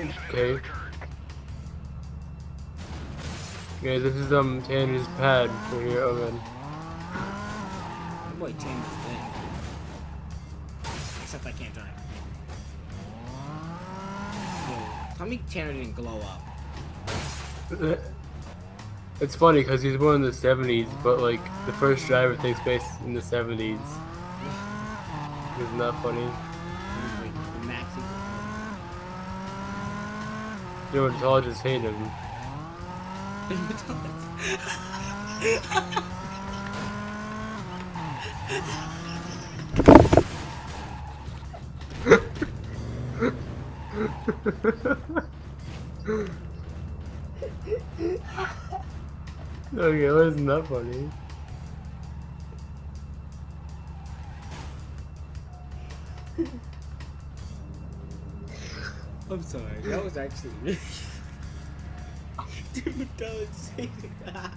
Okay. Okay, this is um Tanner's pad for your oven. Boy, Tanner's thing. Except I can't drive. Yo, tell me Tanner didn't glow up. It's funny because he's born in the 70s, but like the first driver takes place in the 70s. Isn't that funny? Dermatologists hate him. okay, wasn't that funny? I'm sorry, that was actually really. Dude, that